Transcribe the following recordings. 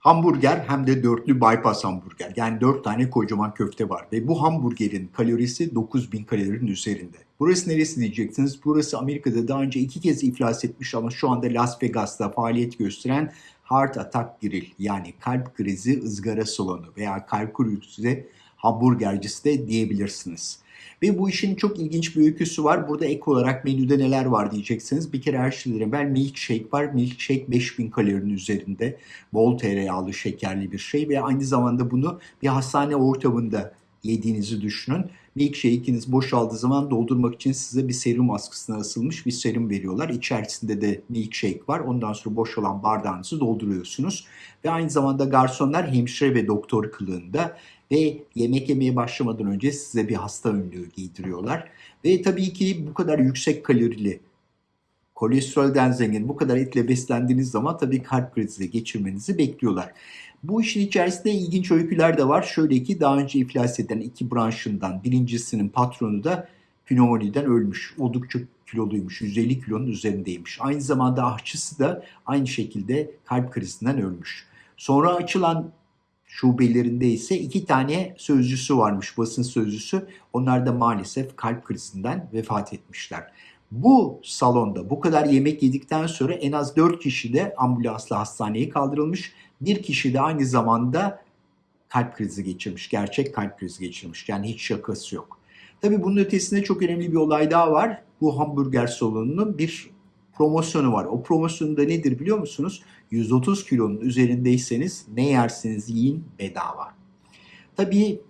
Hamburger hem de dörtlü bypass hamburger. Yani dört tane kocaman köfte var. Ve bu hamburgerin kalorisi 9000 kalorinin üzerinde. Burası neresi diyeceksiniz? Burası Amerika'da daha önce iki kez iflas etmiş ama şu anda Las Vegas'ta faaliyet gösteren Heart Attack Grill yani kalp krizi ızgara salonu veya kalp krizi hamburgercisi de diyebilirsiniz. Ve bu işin çok ilginç bir öyküsü var. Burada ek olarak menüde neler var diyeceksiniz. Bir kere her şeyden evvel milkshake var. Milkshake 5000 kalorinin üzerinde. Bol tereyağlı, şekerli bir şey ve aynı zamanda bunu bir hastane ortamında yediğinizi düşünün. Milkshake'iniz boşaldığı zaman doldurmak için size bir serum askısına asılmış bir serum veriyorlar. İçerisinde de milkshake var. Ondan sonra boşalan bardağınızı dolduruyorsunuz. Ve aynı zamanda garsonlar hemşire ve doktor kılığında ve yemek yemeye başlamadan önce size bir hasta önlüğü giydiriyorlar. Ve tabii ki bu kadar yüksek kalorili, kolesterolden zengin, bu kadar etle beslendiğiniz zaman tabii kalp krizi geçirmenizi bekliyorlar. Bu işin içerisinde ilginç öyküler de var. Şöyle ki daha önce iflas eden iki branşından birincisinin patronu da pneumoniden ölmüş. Oldukça kiloluymuş. 150 kilonun üzerindeymiş. Aynı zamanda ahçısı da aynı şekilde kalp krizinden ölmüş. Sonra açılan şubelerinde ise iki tane sözcüsü varmış, basın sözcüsü. Onlar da maalesef kalp krizinden vefat etmişler. Bu salonda bu kadar yemek yedikten sonra en az 4 kişi de ambulansla hastaneye kaldırılmış. Bir kişi de aynı zamanda kalp krizi geçirmiş, gerçek kalp krizi geçirmiş. Yani hiç şakası yok. Tabii bunun ötesinde çok önemli bir olay daha var. Bu hamburger salonunun bir promosyonu var. O promosyonda nedir biliyor musunuz? 130 kilonun üzerindeyseniz ne yerseniz yiyin bedava. Tabii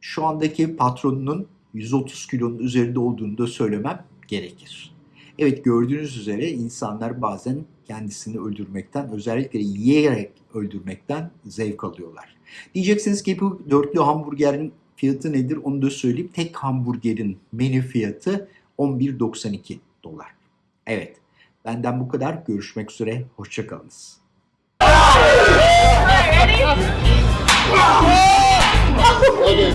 şu andaki patronunun 130 kilonun üzerinde olduğunu da söylemem gerekir. Evet gördüğünüz üzere insanlar bazen kendisini öldürmekten özellikle yiyerek öldürmekten zevk alıyorlar. Diyeceksiniz ki bu dörtlü hamburgerin fiyatı nedir onu da söyleyeyim. Tek hamburgerin menü fiyatı 11.92 dolar. Evet benden bu kadar. Görüşmek üzere. Hoşçakalınız.